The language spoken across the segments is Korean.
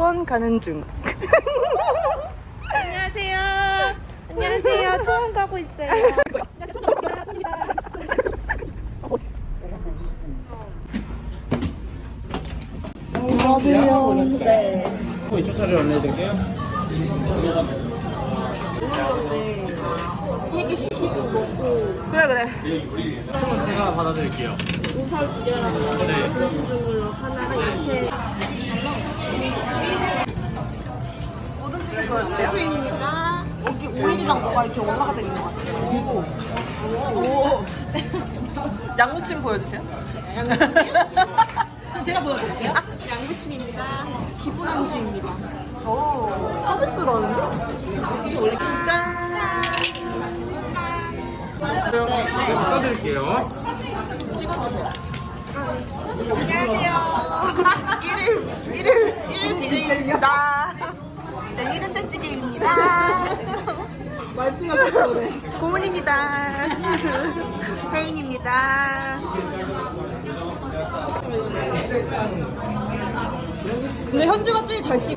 타는 중. 안녕하세요. 안녕하세요. 통원 가고 있어요. 안녕하세요. 네. 이쪽 자리 안내해드릴게요. 세개 시키고 먹고 그래 그래. 제가 받아드릴게요. 우설 두 개랑 네. 걸로 하나랑 뭐가 이렇게 올라가져 있는 것 같아요. 오. 양무침 보여주세요. 제가 보여드릴게요. 양배추입니다. 기본 안주입니다. 오. 서비스라는데? 짠. 네, 바꿔드릴게요. 일일 일일 일일 BJ입니다. 네, 히든짠찌개입니다. 말투가 그래. 고은입니다. 혜인입니다. 근데 현주가 제일 잘 찍.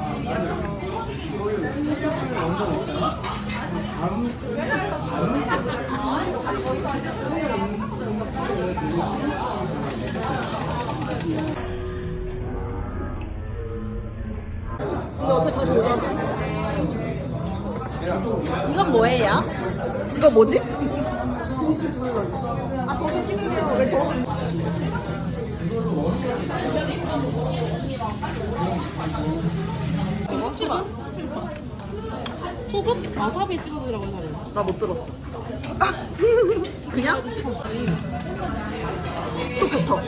근데 어차피 다시 오잖아. 이건 뭐예요? 이거 뭐지? 등심 주물러. 아 저도 찍으면 왜 저도 먹지 마. 소금 와사비 찍어주라고 하잖아요. 나 못 들었어. 그냥? 또 뱉어.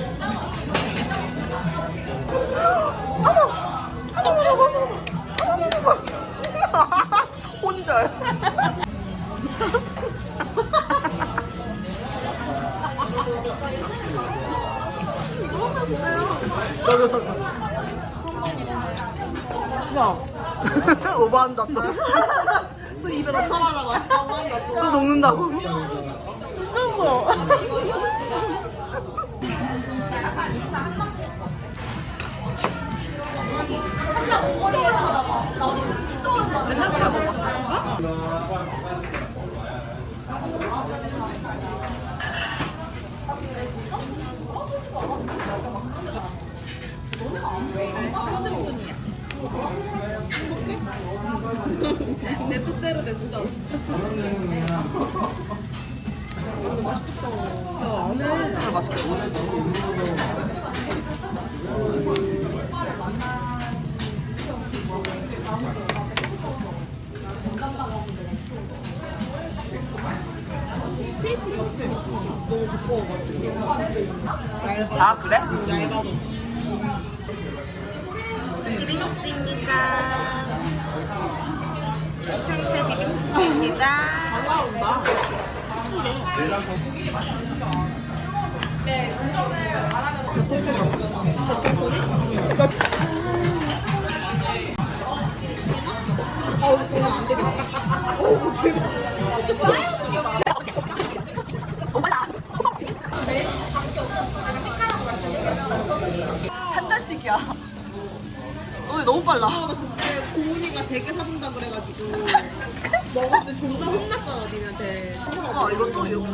야, 오버한다 또. 또 입에 맛있다고 한다 또. 또 녹는다고. 이건 뭐? 내 뜻대로 됐어. 진짜 맛있겠다. 아 그래? 비빔국수입니다. 생채 비빔국수입니다. 어우, 저는 안 되겠다. 어우, 되게. 한 잔씩이야. 너무 빨라. 고은이가 되게 사준다 그래가지고 먹었을 때 존나 혼났잖아, 니한테. 아 이거 또 이렇게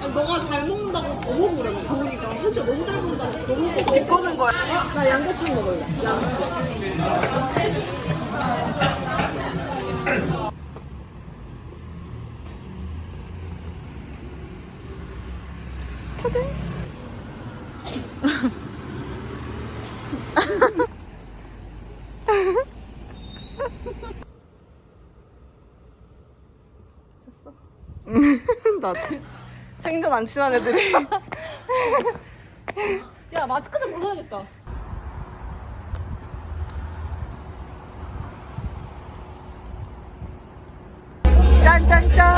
아, 너가 잘 먹는다고 더 먹으래, 고은이가. 혼자 너무 잘 먹는다고 더 먹어. 비꼬는 거야. 나 양배추 먹을래. 나 생전 안 친한 애들이. 야, 마스크 좀 벗어야겠다. 짠짠짠.